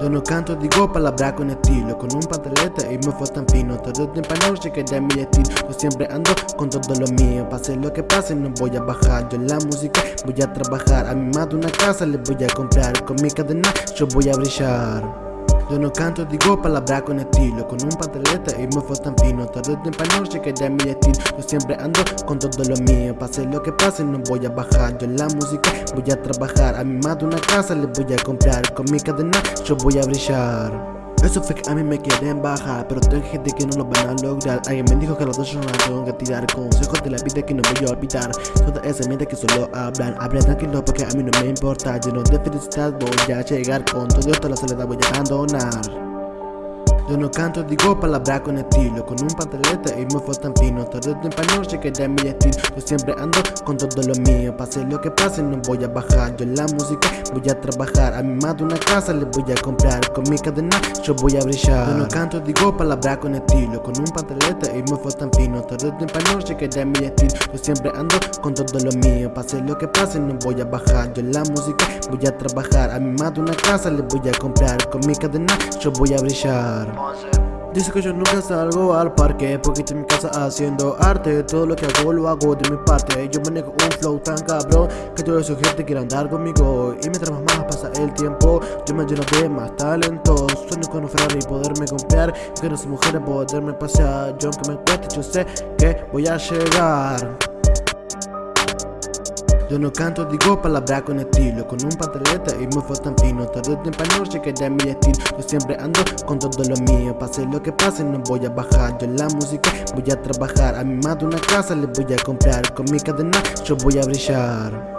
Yo no canto, digo palabra con estilo Con un pantaleta y me fue tan fino. Tarde o temprano llegaré a mi estilo. Yo siempre ando con todo lo mío Pase lo que pase no voy a bajar. Yo en la música voy a trabajar A mi madre una casa le voy a comprar Con mi cadena yo voy a brillar yo no canto, digo palabras con estilo Con un pantaleta y me fue tan fino. Tarde o que ya es mi estilo. Yo siempre ando con todo lo mío Pase lo que pase no voy a bajar. Yo la música voy a trabajar A mi madre una casa le voy a comprar. Con mi cadena yo voy a brillar eso fue que a mí me quieren bajar Pero tengo gente que no lo van a lograr. Alguien me dijo que los dos yo no tengo que tirar Consejos de la vida que no voy a olvidar. Toda esa mente que solo hablan Hablan tranquilo porque a mí no me importa. Lleno de felicidad voy a llegar Con todo esto la soledad voy a abandonar yo no canto, digo palabras con estilo Con un pantaleta y me fue tan fino. Noche que ya es mi estilo. Yo siempre ando con todo lo mío Pase lo que pase no voy a bajar. Yo la música voy a trabajar A mi madre una casa le voy a comprar. Con mi cadena yo voy a brillar. Yo no canto, digo palabras con estilo Con un pantaleta y me fue tan fino. Noche que ya es mi estilo. Yo siempre ando con todo lo mío Pase lo que pase no voy a bajar. Yo la música voy a trabajar A mi madre una casa le voy a comprar. Con mi cadena yo voy a brillar Dice que yo nunca salgo al parque Porque estoy en mi casa haciendo arte. Todo lo que hago lo hago de mi parte. Yo manejo un flow tan cabrón Que toda esa gente quiere andar conmigo. Y mientras más pasa el tiempo Yo me lleno de más talento. Sueño con un Ferrari y poderme comprar Que no soy mujer poderme pasear. Yo aunque me cueste yo sé que voy a llegar yo no canto, digo palabras con estilo Con un pantaleta y tan fino. Tarde o tiempo noche que ya mi estilo. Yo siempre ando con todo lo mío Pase lo que pase no voy a bajar. Yo la música voy a trabajar A mi madre una casa le voy a comprar Con mi cadena yo voy a brillar